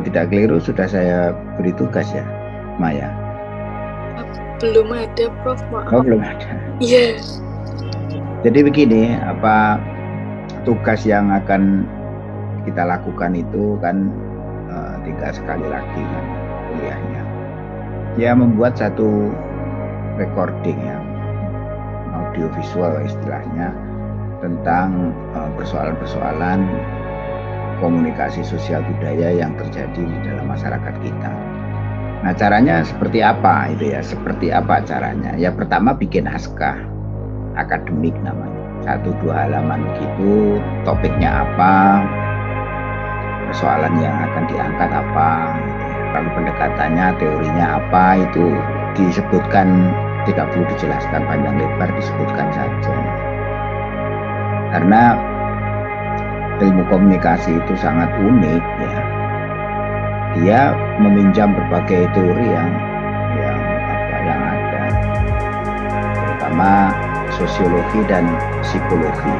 Kalau tidak keliru sudah saya beri tugas ya, Maya. Belum ada, Prof. Maaf. Oh, belum ada. Iya. Jadi begini, apa tugas yang akan kita lakukan itu kan uh, tiga sekali lagi kan kuliahnya. Ya membuat satu recording ya, audio visual istilahnya tentang eh, persoalan-persoalan uh, komunikasi sosial budaya yang terjadi di dalam masyarakat kita. Nah caranya seperti apa itu ya? Seperti apa caranya? Ya pertama bikin naskah akademik namanya. Satu dua halaman begitu, topiknya apa, persoalan yang akan diangkat apa, lalu pendekatannya, teorinya apa itu disebutkan tidak perlu dijelaskan panjang lebar disebutkan saja. Karena ilmu komunikasi itu sangat unik ya. Dia meminjam berbagai teori yang yang apa yang ada, terutama sosiologi dan psikologi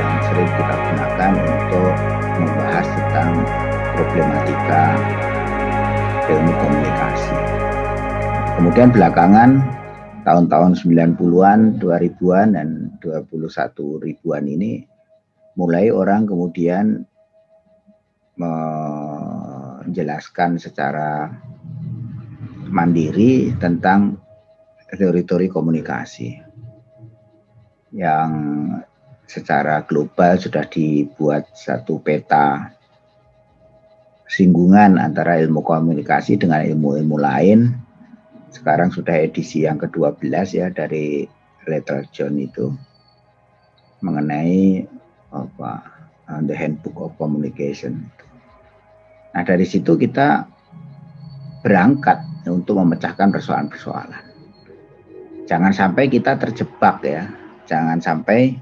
yang sering kita gunakan untuk membahas tentang problematika ilmu komunikasi. Kemudian belakangan tahun-tahun 90-an, 2000-an dan 21 ribuan ini mulai orang kemudian menjelaskan secara mandiri tentang teori-teori komunikasi yang secara global sudah dibuat satu peta singgungan antara ilmu komunikasi dengan ilmu-ilmu lain. Sekarang sudah edisi yang ke-12 ya dari Little John itu mengenai apa uh, the handbook of communication. Nah dari situ kita berangkat untuk memecahkan persoalan-persoalan. Jangan sampai kita terjebak ya, jangan sampai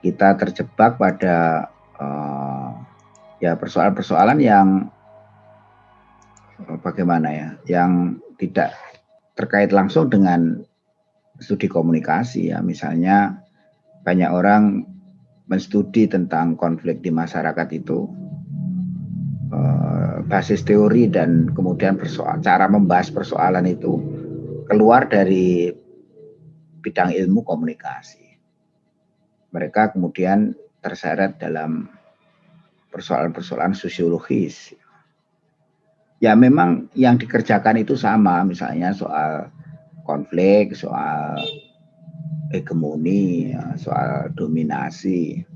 kita terjebak pada uh, ya persoalan-persoalan yang uh, bagaimana ya, yang tidak terkait langsung dengan studi komunikasi ya, misalnya banyak orang menstudi tentang konflik di masyarakat itu uh, basis teori dan kemudian persoal cara membahas persoalan itu keluar dari bidang ilmu komunikasi. Mereka kemudian terseret dalam persoalan-persoalan sosiologis. Ya memang yang dikerjakan itu sama, misalnya soal konflik, soal hegemoni, ya, soal dominasi,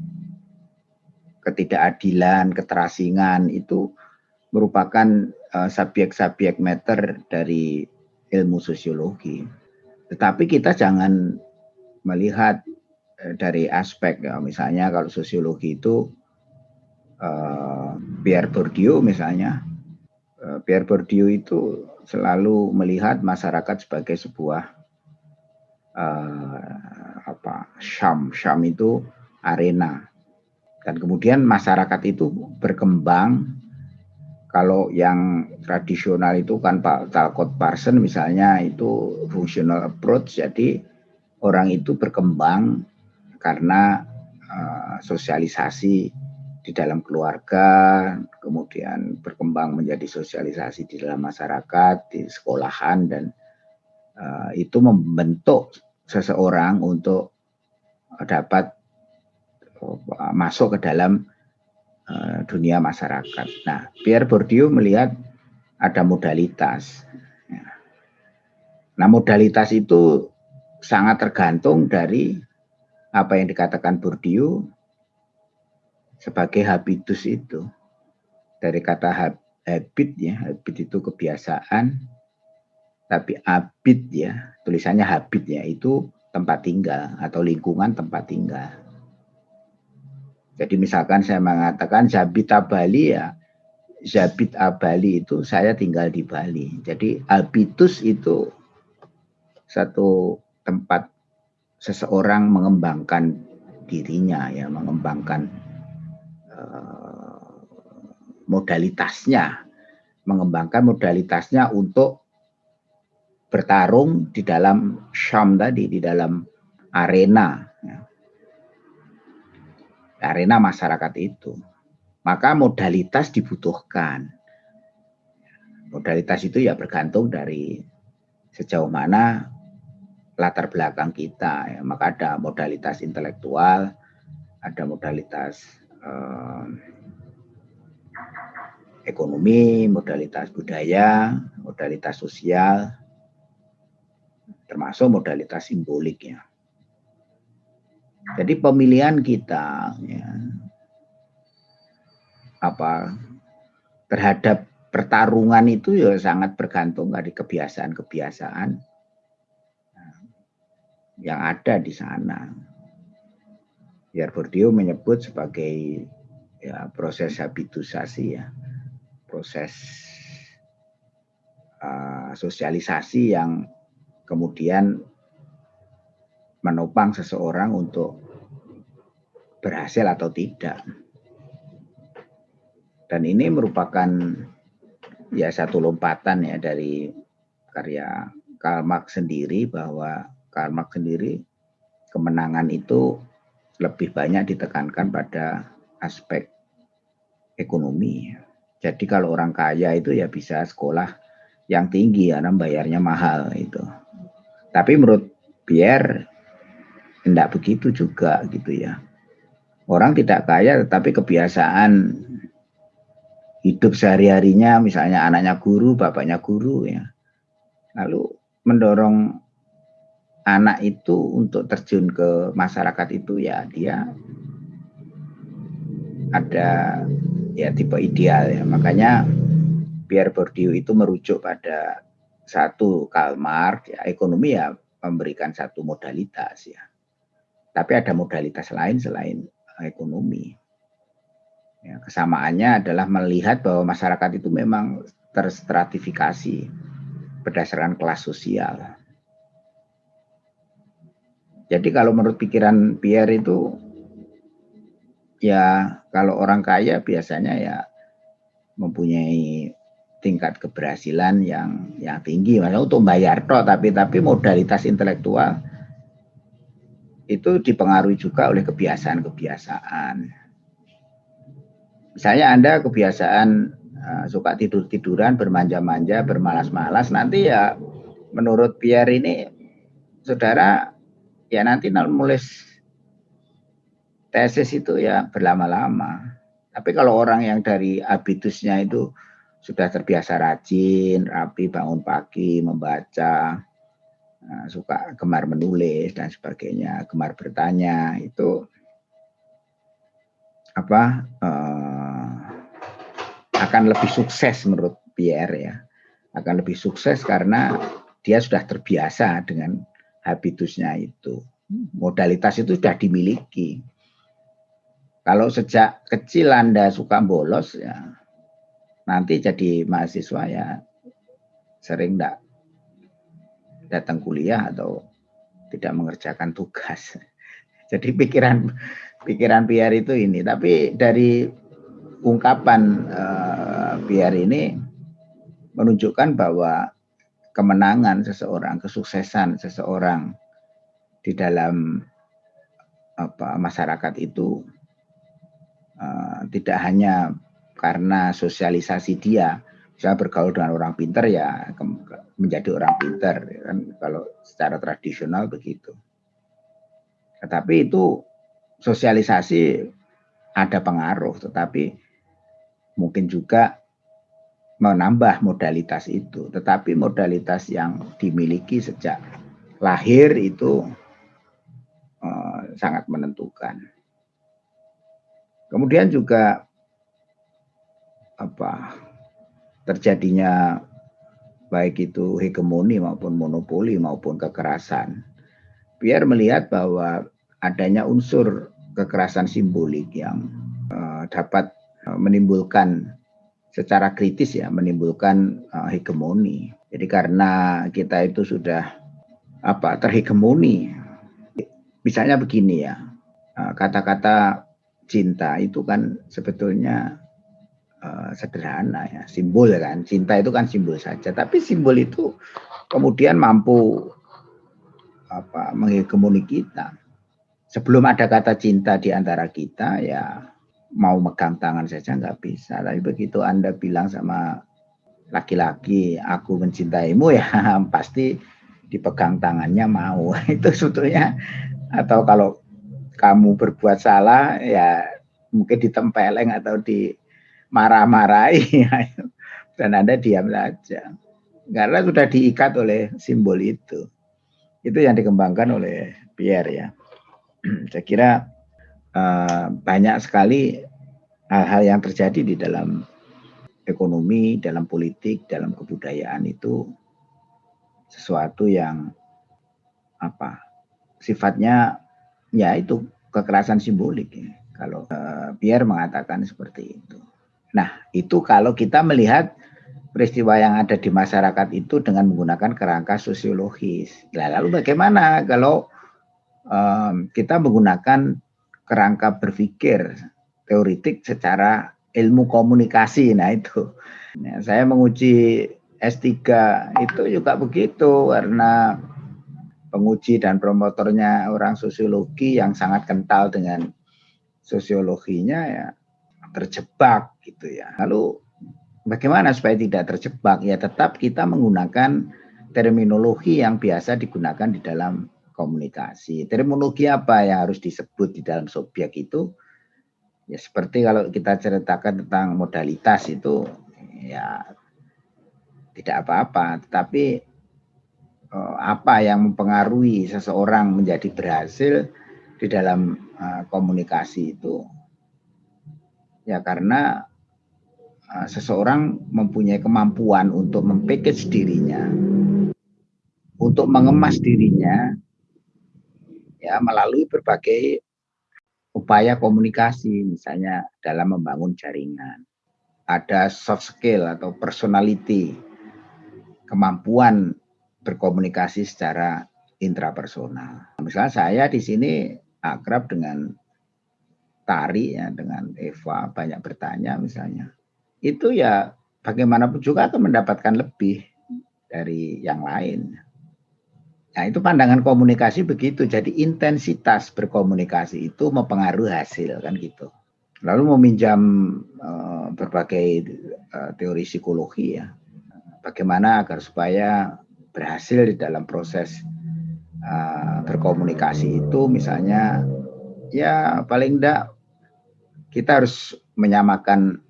ketidakadilan, keterasingan itu merupakan uh, subjek-subjek meter dari ilmu sosiologi. Tetapi kita jangan melihat uh, dari aspek ya, misalnya kalau sosiologi itu uh, Pierre Bourdieu misalnya, uh, Pierre Bourdieu itu selalu melihat masyarakat sebagai sebuah uh, apa Syam. Syam itu arena. Dan kemudian masyarakat itu berkembang. Kalau yang tradisional itu kan Pak Talcott Parson misalnya itu functional approach. Jadi orang itu berkembang karena uh, sosialisasi di dalam keluarga, kemudian berkembang menjadi sosialisasi di dalam masyarakat, di sekolahan dan uh, itu membentuk seseorang untuk dapat uh, masuk ke dalam uh, dunia masyarakat. Nah, Pierre Bourdieu melihat ada modalitas. Ya. Nah, modalitas itu sangat tergantung dari apa yang dikatakan Bourdieu sebagai habitus itu. Dari kata habit ya, habit itu kebiasaan, tapi habit ya, tulisannya habit ya, itu tempat tinggal atau lingkungan tempat tinggal. Jadi misalkan saya mengatakan Zabita Bali ya, Zabit Bali itu saya tinggal di Bali. Jadi habitus itu satu tempat seseorang mengembangkan dirinya ya, mengembangkan uh, modalitasnya, mengembangkan modalitasnya untuk bertarung di dalam Syam tadi, di dalam arena. Ya. Arena masyarakat itu. maka modalitas dibutuhkan. Modalitas itu ya bergantung dari sejauh mana latar belakang kita. Ya. Maka ada modalitas intelektual, ada modalitas eh, ekonomi, modalitas budaya, modalitas sosial, termasuk modalitas simbolik ya. Jadi pemilihan kita ya, apa terhadap pertarungan itu ya sangat bergantung dari kebiasaan-kebiasaan nah, yang ada di sana. Biar Bourdieu menyebut sebagai ya proses habitusasi ya, proses uh, sosialisasi yang kemudian menopang seseorang untuk berhasil atau tidak. Dan ini merupakan ya satu lompatan ya dari karya Karl Marx sendiri bahwa Karl Marx sendiri kemenangan itu lebih banyak ditekankan pada aspek ekonomi. Jadi kalau orang kaya itu ya bisa sekolah yang tinggi karena bayarnya mahal itu. Tapi menurut Pierre tidak begitu juga gitu ya. Orang tidak kaya tetapi kebiasaan hidup sehari-harinya misalnya anaknya guru, bapaknya guru ya. Lalu mendorong anak itu untuk terjun ke masyarakat itu ya dia ada ya tipe ideal ya. Makanya Pierre Bourdieu itu merujuk pada satu Karl Marx ya ekonomi ya memberikan satu modalitas ya. Tapi ada modalitas lain selain ekonomi. Ya, kesamaannya adalah melihat bahwa masyarakat itu memang terstratifikasi berdasarkan kelas sosial. Jadi kalau menurut pikiran Pierre itu ya kalau orang kaya biasanya ya mempunyai tingkat keberhasilan yang yang tinggi maksudnya untuk bayar toh tapi tapi modalitas intelektual itu dipengaruhi juga oleh kebiasaan-kebiasaan. Misalnya Anda kebiasaan uh, suka tidur-tiduran, bermanja-manja, bermalas-malas, nanti ya menurut Pierre ini saudara ya nanti nulis tesis itu ya berlama-lama. Tapi kalau orang yang dari habitusnya itu sudah terbiasa rajin, rapi, bangun pagi, membaca, eh, suka gemar menulis dan sebagainya, gemar bertanya itu apa uh, akan lebih sukses menurut Pierre ya, akan lebih sukses karena dia sudah terbiasa dengan habitusnya itu, modalitas itu sudah dimiliki. Kalau sejak kecil Anda suka bolos ya nanti jadi mahasiswa ya sering tidak datang kuliah atau tidak mengerjakan tugas. Jadi pikiran pikiran Pierre itu ini. Tapi dari ungkapan uh, ini menunjukkan bahwa kemenangan seseorang, kesuksesan seseorang di dalam apa masyarakat itu uh, tidak hanya karena sosialisasi dia bisa bergaul dengan orang pinter ya menjadi orang pinter ya kan kalau secara tradisional begitu. Tetapi itu sosialisasi ada pengaruh, tetapi mungkin juga menambah modalitas itu. Tetapi modalitas yang dimiliki sejak lahir itu uh, sangat menentukan. Kemudian juga apa terjadinya baik itu hegemoni maupun monopoli maupun kekerasan. Biar melihat bahwa adanya unsur kekerasan simbolik yang uh, dapat uh, menimbulkan secara kritis ya menimbulkan uh, hegemoni. Jadi karena kita itu sudah apa terhegemoni. Misalnya begini ya. Kata-kata cinta itu kan sebetulnya uh, sederhana ya, simbol kan. Cinta itu kan simbol saja, tapi simbol itu kemudian mampu apa menghegemoni kita. Sebelum ada kata cinta di antara kita ya mau megang tangan saja nggak bisa. Tapi begitu Anda bilang sama laki-laki, aku mencintaimu ya pasti dipegang tangannya mau. Itu sebetulnya atau kalau kamu berbuat salah ya mungkin ditempeleng atau di marah-marahi dan Anda diam saja. Karena sudah diikat oleh simbol itu. Itu yang dikembangkan oleh Pierre ya. Saya kira uh, banyak sekali hal-hal yang terjadi di dalam ekonomi, dalam politik, dalam kebudayaan itu sesuatu yang apa sifatnya ya itu kekerasan simbolik ya. Kalau uh, Pierre mengatakan seperti itu. Nah, itu kalau kita melihat peristiwa yang ada di masyarakat itu dengan menggunakan kerangka sosiologis. Nah, lalu bagaimana kalau um, kita menggunakan kerangka berpikir teoritik secara ilmu komunikasi? Nah itu, nah, saya menguji S3 itu juga begitu karena penguji dan promotornya orang sosiologi yang sangat kental dengan sosiologinya ya terjebak gitu ya. Lalu bagaimana supaya tidak terjebak? Ya tetap kita menggunakan terminologi yang biasa digunakan di dalam komunikasi. Terminologi apa yang harus disebut di dalam subjek itu? Ya seperti kalau kita ceritakan tentang modalitas itu ya tidak apa-apa, tetapi eh, apa yang mempengaruhi seseorang menjadi berhasil di dalam uh, komunikasi itu ya karena uh, seseorang mempunyai kemampuan untuk mempackage dirinya untuk mengemas dirinya ya melalui berbagai upaya komunikasi misalnya dalam membangun jaringan ada soft skill atau personality kemampuan berkomunikasi secara intrapersonal. Misalnya saya di sini akrab dengan Tari ya dengan Eva banyak bertanya misalnya. Itu ya bagaimanapun juga akan mendapatkan lebih dari yang lain. Nah, itu pandangan komunikasi begitu. Jadi intensitas berkomunikasi itu mempengaruhi hasil kan gitu. Lalu meminjam uh, berbagai uh, teori psikologi ya. Bagaimana agar supaya berhasil di dalam proses uh, berkomunikasi itu misalnya ya paling enggak kita harus menyamakan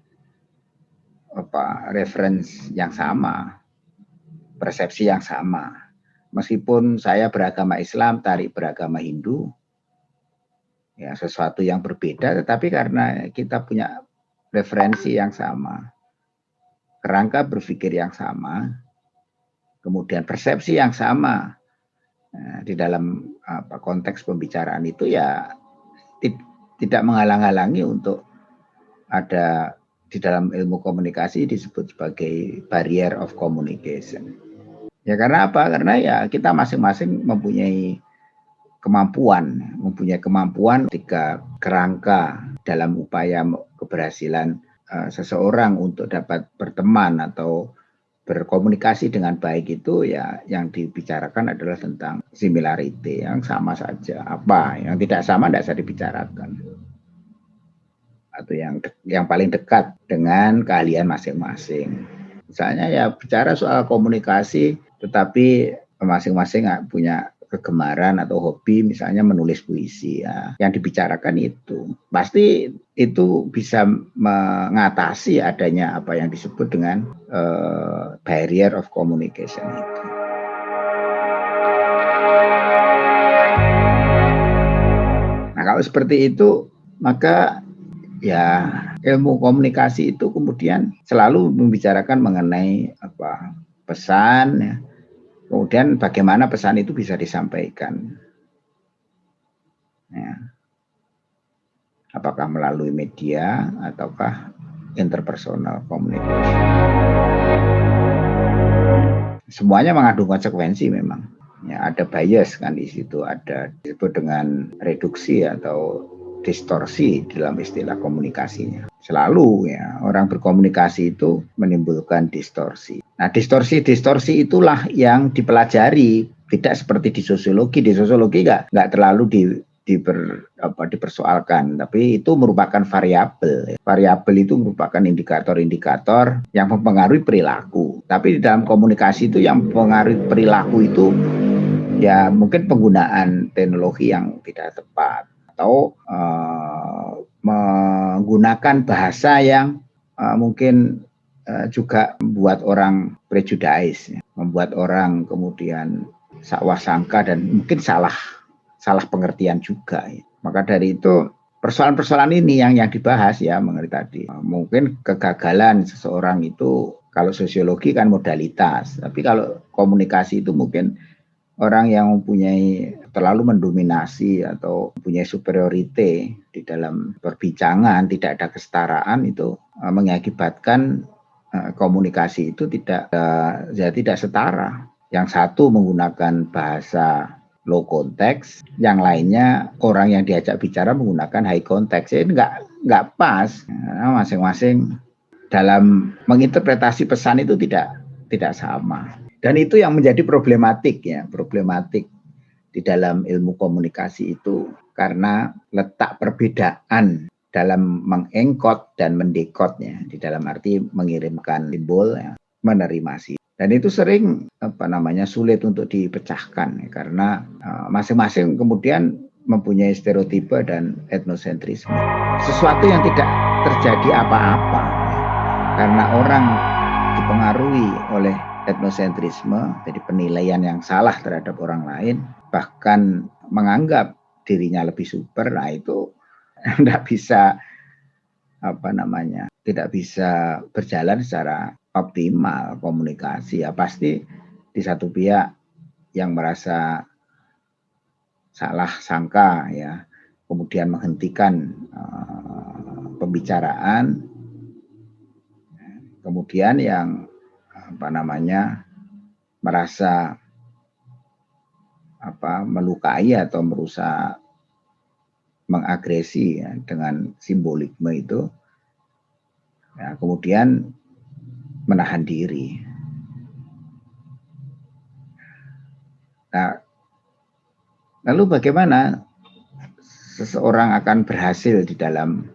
apa reference yang sama, persepsi yang sama. Meskipun saya beragama Islam, tarik beragama Hindu, ya sesuatu yang berbeda, tetapi karena kita punya referensi yang sama, kerangka berpikir yang sama, kemudian persepsi yang sama, Nah, di dalam apa, konteks pembicaraan itu ya tidak menghalang-halangi untuk ada di dalam ilmu komunikasi disebut sebagai barrier of communication. Ya karena apa? Karena ya kita masing-masing mempunyai kemampuan, mempunyai kemampuan ketika kerangka dalam upaya keberhasilan uh, seseorang untuk dapat berteman atau berkomunikasi dengan baik itu ya yang dibicarakan adalah tentang similarity yang sama saja. Apa? Yang tidak sama tidak bisa dibicarakan. Atau yang yang paling dekat dengan keahlian masing-masing. Misalnya ya bicara soal komunikasi tetapi masing-masing punya kegemaran atau hobi misalnya menulis puisi ya yang dibicarakan itu pasti itu bisa mengatasi adanya apa yang disebut dengan uh, barrier of communication itu. Nah kalau seperti itu maka ya ilmu komunikasi itu kemudian selalu membicarakan mengenai apa pesan ya, Kemudian bagaimana pesan itu bisa disampaikan. Ya. Apakah melalui media ataukah interpersonal communication. Semuanya mengandung konsekuensi memang. Ya, ada bias kan di situ, ada disebut dengan reduksi atau distorsi dalam istilah komunikasinya. Selalu ya orang berkomunikasi itu menimbulkan distorsi. Nah distorsi-distorsi itulah yang dipelajari tidak seperti di sosiologi. Di sosiologi nggak nggak terlalu di diper, apa, dipersoalkan, tapi itu merupakan variabel. Variabel itu merupakan indikator-indikator yang mempengaruhi perilaku. Tapi di dalam komunikasi itu yang mempengaruhi perilaku itu ya mungkin penggunaan teknologi yang tidak tepat atau uh, menggunakan bahasa yang uh, mungkin uh, juga membuat orang prejudice, ya. membuat orang kemudian sakwah sangka dan mungkin salah salah pengertian juga. Ya. Maka dari itu persoalan-persoalan ini yang yang dibahas ya mengenai tadi. Mungkin kegagalan seseorang itu kalau sosiologi kan modalitas, tapi kalau komunikasi itu mungkin orang yang mempunyai terlalu mendominasi atau mempunyai superiorite di dalam perbincangan, tidak ada kesetaraan itu eh, mengakibatkan eh, komunikasi itu tidak eh, ya tidak setara. Yang satu menggunakan bahasa low context, yang lainnya orang yang diajak bicara menggunakan high context. Ini nggak nggak pas. Masing-masing dalam menginterpretasi pesan itu tidak tidak sama. Dan itu yang menjadi problematik ya, problematik di dalam ilmu komunikasi itu karena letak perbedaan dalam mengengkot dan mendekotnya. Di dalam arti mengirimkan simbol ya, menerima sih. Dan itu sering apa namanya sulit untuk dipecahkan ya, karena eh, masing-masing uh, kemudian mempunyai stereotipe dan etnosentrisme. Sesuatu yang tidak terjadi apa-apa ya, karena orang dipengaruhi oleh etnosentrisme jadi penilaian yang salah terhadap orang lain bahkan menganggap dirinya lebih super nah itu tidak bisa apa namanya tidak bisa berjalan secara optimal komunikasi. Ya pasti di satu pihak yang merasa salah sangka ya kemudian menghentikan uh, pembicaraan kemudian yang apa namanya merasa apa melukai atau merusak mengagresi ya, dengan simbolisme itu ya, kemudian menahan diri. Nah, lalu bagaimana seseorang akan berhasil di dalam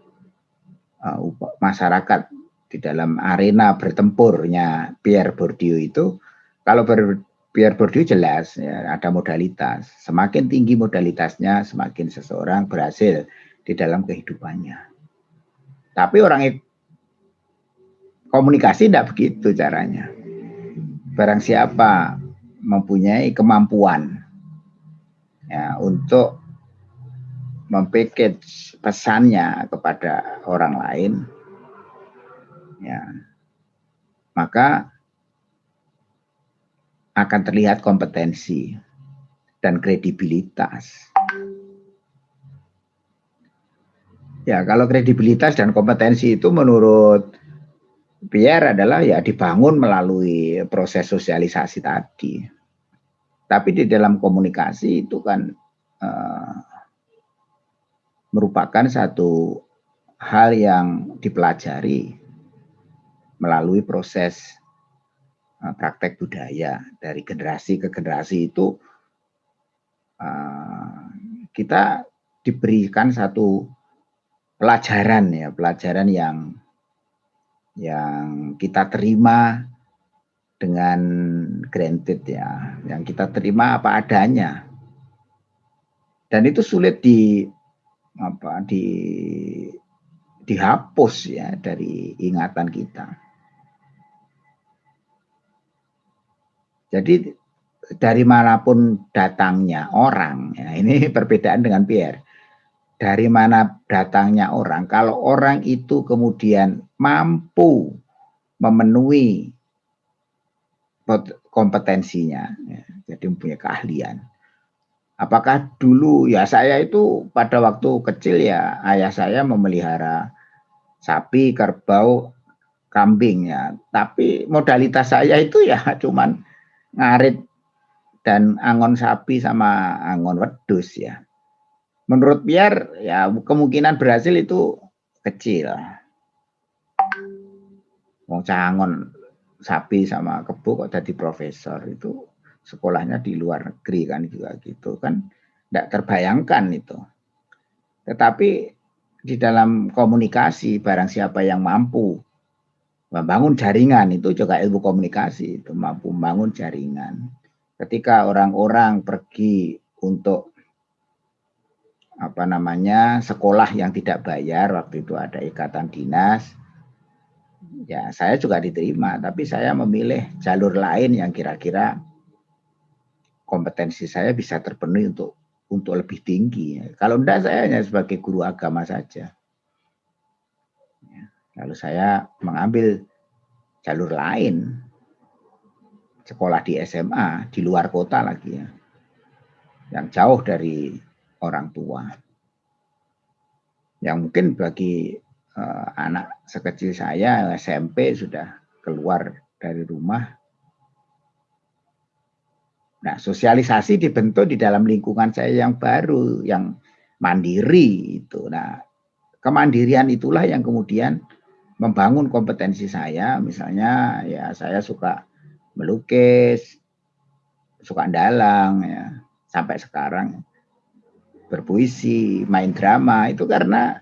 uh, masyarakat, di dalam arena bertempurnya Pierre Bourdieu itu? Kalau ber, Pierre Bourdieu jelas ya, ada modalitas. Semakin tinggi modalitasnya, semakin seseorang berhasil di dalam kehidupannya. Tapi orang Komunikasi tidak begitu caranya. Barang siapa mempunyai kemampuan ya, untuk mempackage pesannya kepada orang lain, ya, maka akan terlihat kompetensi dan kredibilitas. Ya, kalau kredibilitas dan kompetensi itu menurut Biar adalah ya dibangun melalui proses sosialisasi tadi. Tapi di dalam komunikasi itu kan uh, merupakan satu hal yang dipelajari melalui proses praktek budaya dari generasi ke generasi itu uh, kita diberikan satu pelajaran ya pelajaran yang yang kita terima dengan granted ya, yang kita terima apa adanya. Dan itu sulit di apa di dihapus ya dari ingatan kita. Jadi dari mana pun datangnya orang, ya, ini perbedaan dengan Pierre dari mana datangnya orang. Kalau orang itu kemudian mampu memenuhi kompetensinya, ya, jadi mempunyai keahlian. Apakah dulu ya saya itu pada waktu kecil ya ayah saya memelihara sapi, kerbau, kambing ya. Tapi modalitas saya itu ya cuman ngarit dan angon sapi sama angon wedus ya. Menurut Pierre ya kemungkinan berhasil itu kecil. Wong cangon sapi sama kebo kok jadi profesor itu sekolahnya di luar negeri kan juga gitu kan. Tidak terbayangkan itu. Tetapi di dalam komunikasi barang siapa yang mampu membangun jaringan itu juga ilmu komunikasi itu mampu membangun jaringan. Ketika orang-orang pergi untuk apa namanya sekolah yang tidak bayar waktu itu ada ikatan dinas ya saya juga diterima tapi saya memilih jalur lain yang kira-kira kompetensi saya bisa terpenuhi untuk untuk lebih tinggi. Kalau tidak saya hanya sebagai guru agama saja. Ya, lalu saya mengambil jalur lain, sekolah di SMA di luar kota lagi ya, yang jauh dari orang tua. Yang mungkin bagi uh, anak sekecil saya SMP sudah keluar dari rumah Nah, sosialisasi dibentuk di dalam lingkungan saya yang baru, yang mandiri itu. Nah, kemandirian itulah yang kemudian membangun kompetensi saya. Misalnya, ya saya suka melukis, suka dalang, ya sampai sekarang berpuisi, main drama itu karena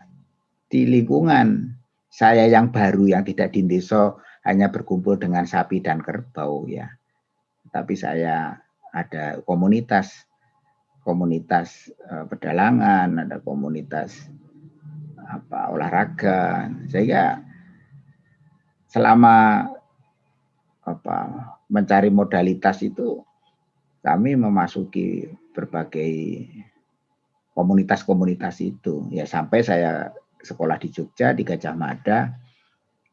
di lingkungan saya yang baru yang tidak di desa hanya berkumpul dengan sapi dan kerbau ya. Tapi saya ada komunitas komunitas uh, pedalangan, ada komunitas apa olahraga. Sehingga selama apa mencari modalitas itu kami memasuki berbagai komunitas-komunitas itu. Ya sampai saya sekolah di Jogja di Gajah Mada,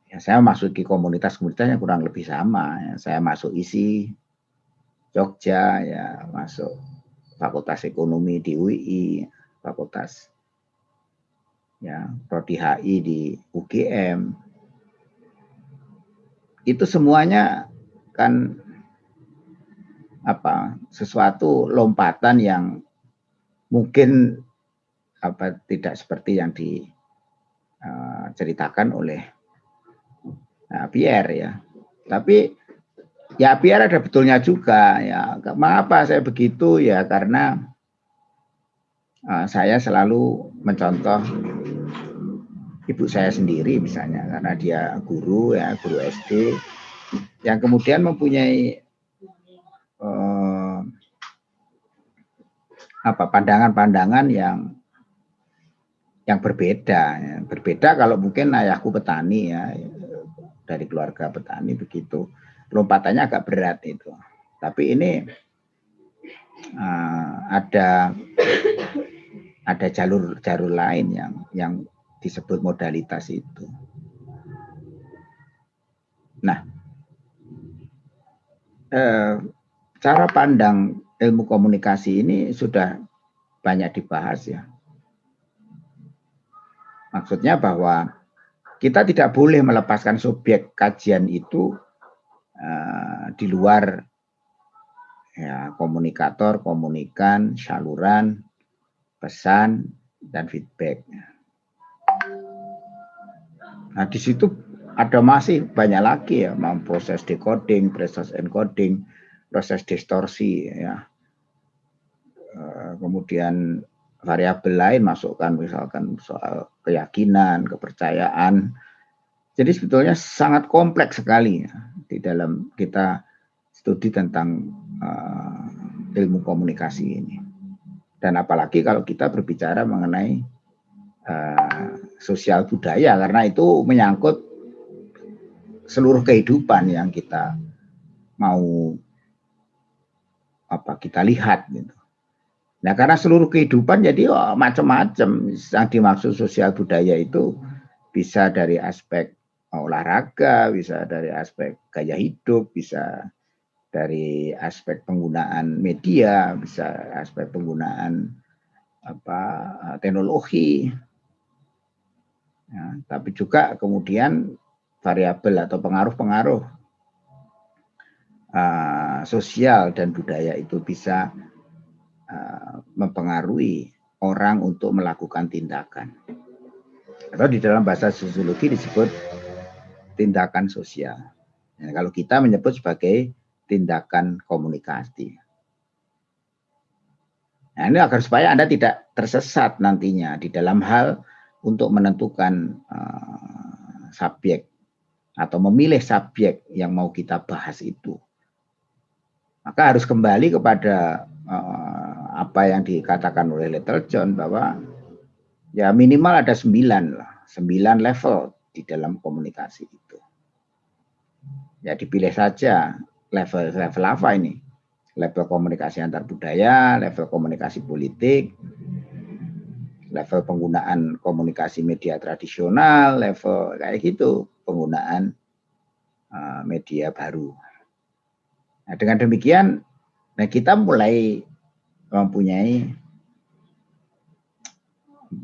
ya saya masuki komunitas-komunitas yang kurang lebih sama. Ya, saya masuk isi Jogja ya masuk Fakultas Ekonomi di UI, Fakultas ya Prodi HI di UGM. Itu semuanya kan apa sesuatu lompatan yang mungkin apa tidak seperti yang diceritakan uh, oleh uh, Pierre ya. Tapi ya biar ada betulnya juga ya mengapa saya begitu ya karena uh, saya selalu mencontoh ibu saya sendiri misalnya karena dia guru ya guru SD yang kemudian mempunyai uh, apa pandangan-pandangan yang yang berbeda ya. berbeda kalau mungkin ayahku petani ya dari keluarga petani begitu lompatannya agak berat itu. Tapi ini uh, ada ada jalur-jalur lain yang yang disebut modalitas itu. Nah, eh, cara pandang ilmu komunikasi ini sudah banyak dibahas ya. Maksudnya bahwa kita tidak boleh melepaskan subjek kajian itu Eh, di luar ya komunikator, komunikan, saluran, pesan dan feedback. Nah di situ ada masih banyak lagi ya, proses decoding, proses encoding, proses distorsi ya. Eh, kemudian variabel lain masukkan misalkan soal keyakinan, kepercayaan. Jadi sebetulnya sangat kompleks sekali ya di dalam kita studi tentang uh, ilmu komunikasi ini. Dan apalagi kalau kita berbicara mengenai uh, sosial budaya, karena itu menyangkut seluruh kehidupan yang kita mau apa kita lihat gitu. Nah karena seluruh kehidupan jadi oh, macam-macam yang dimaksud sosial budaya itu bisa dari aspek olahraga, bisa dari aspek gaya hidup, bisa dari aspek penggunaan media, bisa aspek penggunaan apa teknologi. Ya, tapi juga kemudian variabel atau pengaruh-pengaruh uh, sosial dan budaya itu bisa uh, mempengaruhi orang untuk melakukan tindakan. Atau di dalam bahasa sosiologi disebut tindakan sosial. Ya, kalau kita menyebut sebagai tindakan komunikasi. Nah, ini agar supaya Anda tidak tersesat nantinya di dalam hal untuk menentukan uh, subjek atau memilih subjek yang mau kita bahas itu. Maka harus kembali kepada uh, apa yang dikatakan oleh Little John bahwa ya minimal ada sembilan lah, sembilan level di dalam komunikasi itu. Ya dipilih saja level level apa ini? Level komunikasi antar budaya, level komunikasi politik, level penggunaan komunikasi media tradisional, level kayak gitu, penggunaan uh, media baru. Nah, dengan demikian, nah kita mulai mempunyai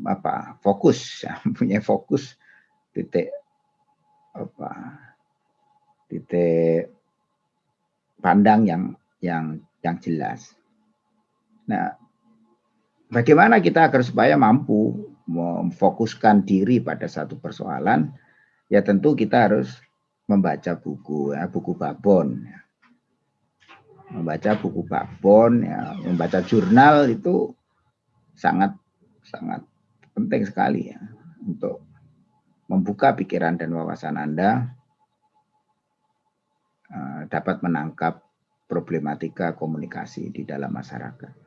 apa fokus, ya, mempunyai fokus titik apa titik pandang yang yang yang jelas. Nah, bagaimana kita agar supaya mampu memfokuskan diri pada satu persoalan? Ya tentu kita harus membaca buku, ya, buku babon. Ya. Membaca buku babon, ya, membaca jurnal itu sangat sangat penting sekali ya untuk membuka pikiran dan wawasan Anda uh, dapat menangkap problematika komunikasi di dalam masyarakat.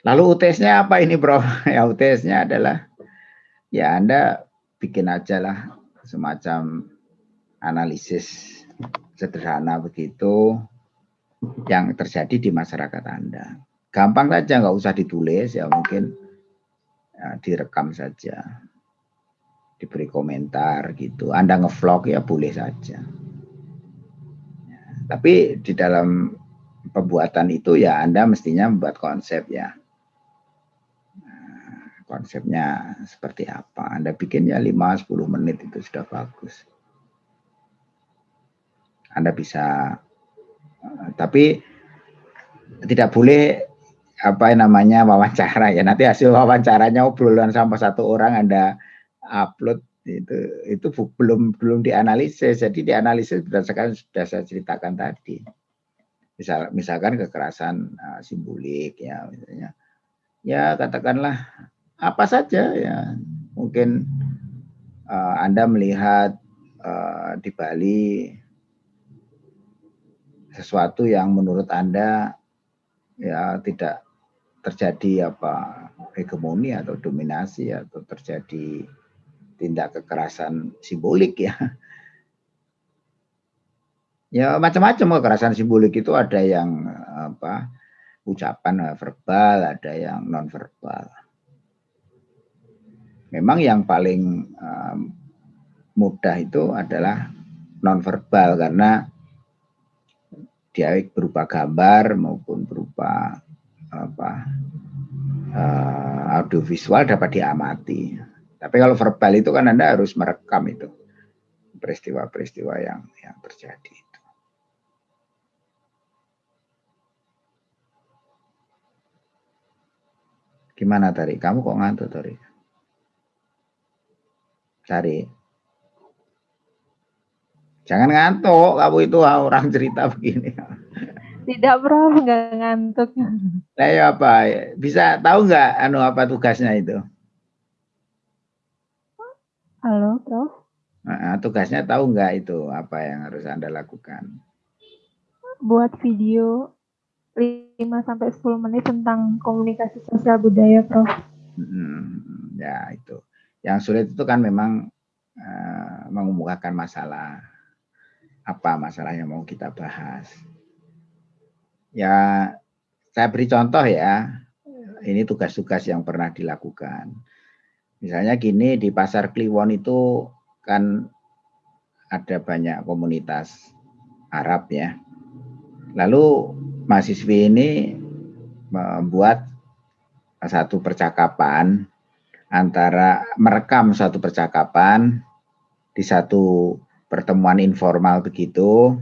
Lalu UTS-nya apa ini bro? Ya UTS-nya adalah ya Anda bikin aja lah semacam analisis sederhana begitu yang terjadi di masyarakat Anda. Gampang saja, nggak usah ditulis ya mungkin ya, direkam saja, diberi komentar gitu. Anda ngevlog ya boleh saja. Tapi di dalam pembuatan itu ya Anda mestinya membuat konsep ya. Konsepnya seperti apa. Anda bikinnya 5-10 menit itu sudah bagus. Anda bisa, tapi tidak boleh apa namanya wawancara ya. Nanti hasil wawancaranya obrolan sama satu orang Anda upload itu itu belum belum dianalisis jadi dianalisis berdasarkan sudah saya ceritakan tadi misal misalkan kekerasan uh, simbolik ya misalnya ya katakanlah apa saja ya mungkin uh, anda melihat uh, di Bali sesuatu yang menurut anda ya tidak terjadi apa hegemoni atau dominasi atau terjadi tindak kekerasan simbolik ya. Ya macam-macam kekerasan simbolik itu ada yang apa ucapan verbal, ada yang non verbal. Memang yang paling um, mudah itu adalah non verbal karena dia berupa gambar maupun berupa apa uh, audiovisual dapat diamati. Tapi kalau verbal itu kan Anda harus merekam itu peristiwa-peristiwa yang yang terjadi itu. Gimana tadi? Kamu kok ngantuk tadi? Cari. Jangan ngantuk, kamu itu orang cerita begini. Tidak bro, nggak ngantuk. Nah, ya apa? Bisa tahu nggak anu apa tugasnya itu? Halo, Prof. Nah, tugasnya tahu nggak itu apa yang harus Anda lakukan? Buat video 5 sampai 10 menit tentang komunikasi sosial budaya, Prof. Hmm, ya itu. Yang sulit itu kan memang uh, mengemukakan masalah. Apa masalah yang mau kita bahas? Ya, saya beri contoh ya. Ini tugas-tugas yang pernah dilakukan Misalnya gini di pasar Kliwon itu kan ada banyak komunitas Arab ya. Lalu mahasiswi ini membuat satu percakapan antara merekam suatu percakapan di satu pertemuan informal begitu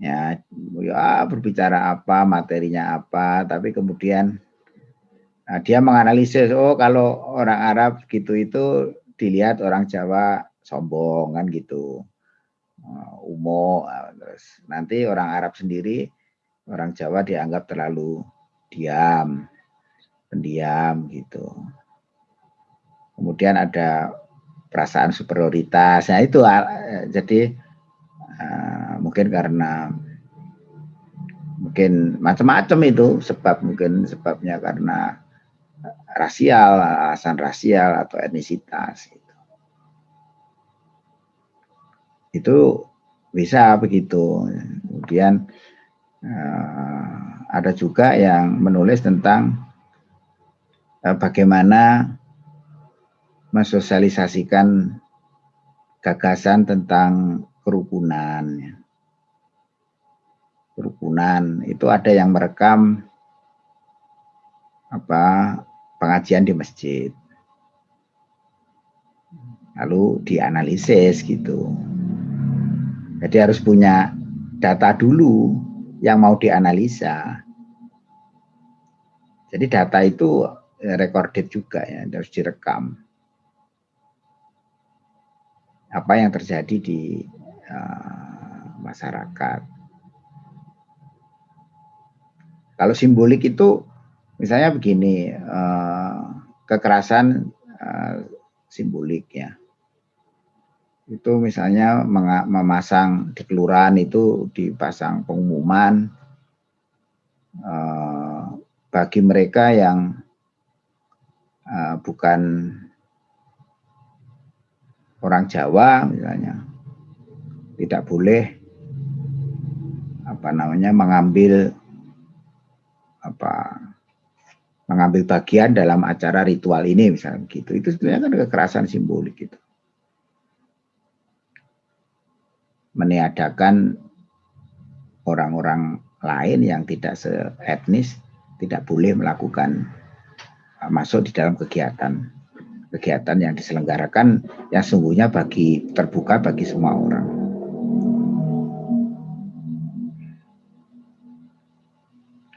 ya, ya berbicara apa materinya apa tapi kemudian Nah, dia menganalisis, oh kalau orang Arab gitu itu dilihat orang Jawa sombong kan gitu. Uh, umo, nah, terus nanti orang Arab sendiri orang Jawa dianggap terlalu diam, pendiam gitu. Kemudian ada perasaan superioritas. Nah itu jadi uh, mungkin karena mungkin macam-macam itu sebab mungkin sebabnya karena rasial, alasan rasial atau etnisitas gitu. Itu bisa begitu. Kemudian uh, ada juga yang menulis tentang uh, bagaimana mensosialisasikan gagasan tentang kerukunan. Kerukunan itu ada yang merekam apa pengajian di masjid. Lalu dianalisis gitu. Jadi harus punya data dulu yang mau dianalisa. Jadi data itu recorded juga ya, harus direkam apa yang terjadi di uh, masyarakat. Kalau simbolik itu misalnya begini, uh, kekerasan uh, simbolik ya. Itu misalnya memasang di kelurahan itu dipasang pengumuman uh, bagi mereka yang uh, bukan orang Jawa misalnya. Tidak boleh apa namanya mengambil apa mengambil bagian dalam acara ritual ini misalnya gitu. Itu sebenarnya kan kekerasan simbolik gitu. Meniadakan orang-orang lain yang tidak seetnis tidak boleh melakukan masuk di dalam kegiatan kegiatan yang diselenggarakan yang sungguhnya bagi terbuka bagi semua orang.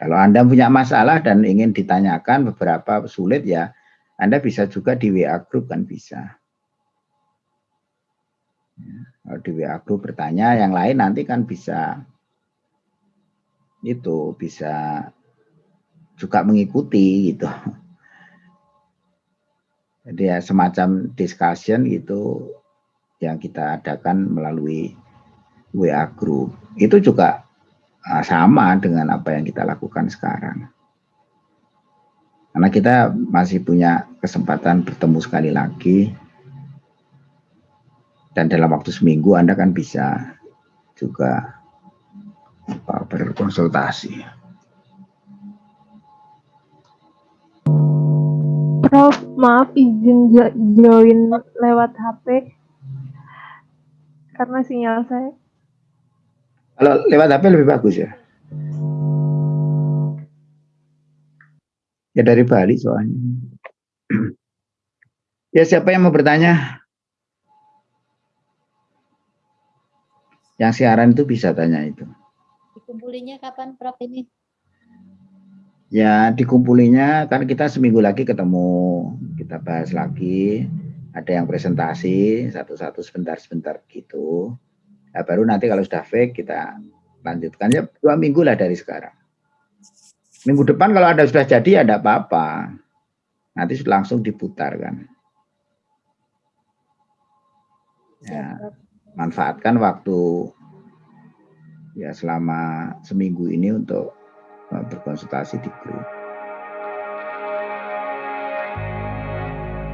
Kalau Anda punya masalah dan ingin ditanyakan beberapa sulit ya, Anda bisa juga di WA group kan bisa. Ya, kalau di WA group bertanya, yang lain nanti kan bisa itu bisa juga mengikuti gitu. Jadi ya semacam discussion itu yang kita adakan melalui WA group. Itu juga ah, sama dengan apa yang kita lakukan sekarang. Karena kita masih punya kesempatan bertemu sekali lagi. Dan dalam waktu seminggu Anda kan bisa juga berkonsultasi. Prof, maaf izin join lewat HP karena sinyal saya. Kalau lewat HP lebih bagus ya. Ya dari Bali soalnya. Ya siapa yang mau bertanya? Yang siaran itu bisa tanya itu. Dikumpulinya kapan Prof ini? Ya dikumpulinya kan kita seminggu lagi ketemu, kita bahas lagi. Ada yang presentasi satu-satu sebentar-sebentar gitu. Nah, baru nanti kalau sudah fake kita lanjutkan ya dua minggu lah dari sekarang. Minggu depan kalau ada sudah jadi ya ada apa-apa. Nanti langsung diputar kan. Ya, manfaatkan waktu ya selama seminggu ini untuk berkonsultasi di grup.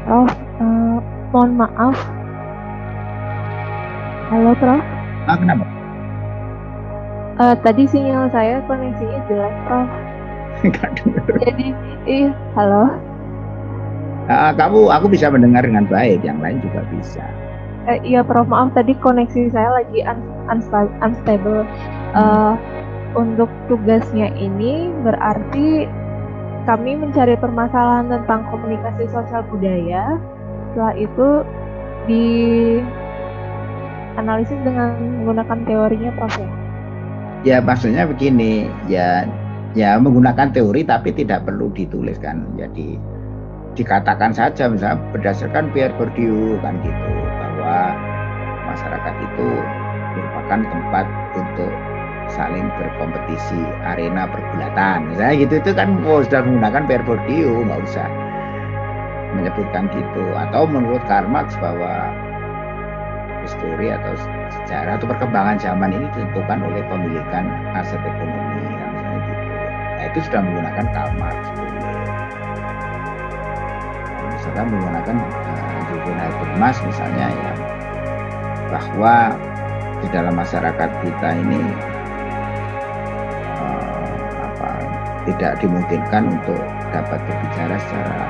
Oh, uh, mohon maaf. Halo, Prof. Ah, kenapa? Uh, tadi sinyal saya koneksinya jelek, Prof. Jadi, ih, halo. Uh, kamu, aku bisa mendengar dengan baik, yang lain juga bisa. Uh, iya, Prof. Maaf, tadi koneksi saya lagi un unstable. Uh, untuk tugasnya ini berarti kami mencari permasalahan tentang komunikasi sosial budaya. Setelah itu di analisis dengan menggunakan teorinya Prof ya? Ya maksudnya begini, ya ya menggunakan teori tapi tidak perlu dituliskan. Jadi dikatakan saja misalnya berdasarkan Pierre Bourdieu kan gitu bahwa masyarakat itu merupakan tempat untuk saling berkompetisi arena pergulatan. Misalnya gitu itu kan oh, sudah menggunakan verbal cue nggak usah menyebutkan gitu. Atau menurut Karl Marx bahwa histori atau sejarah atau perkembangan zaman ini ditentukan oleh pemilikan aset ekonomi ya, misalnya gitu. Nah itu sudah menggunakan Karl Marx misalkan menggunakan uh, Juvenal Habermas misalnya ya bahwa di dalam masyarakat kita ini tidak dimungkinkan untuk dapat berbicara secara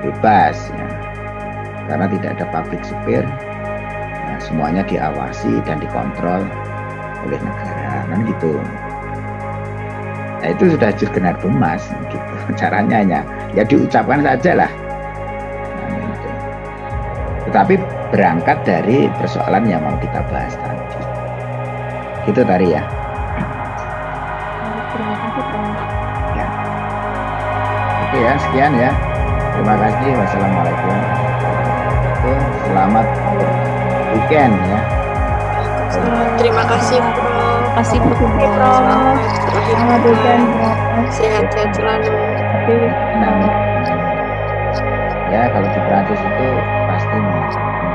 bebas ya. Karena tidak ada public sphere ya, semuanya diawasi dan dikontrol oleh negara. Kan gitu. Nah itu sudah Jurgen Habermas gitu. Caranya hanya ya diucapkan saja lah nah, gitu. tetapi berangkat dari persoalan yang mau kita bahas tadi. Gitu tadi ya oke ya sekian ya terima kasih wassalamualaikum selamat weekend ya Terima kasih, Prof. Kasih Terima kasih Prof. Selamat weekend, Prof. Sehat-sehat selalu. Nah, ya kalau di Prancis itu pasti nih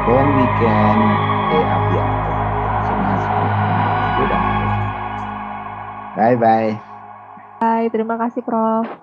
bon weekend de abiato bye bye Hai, terima kasih Prof.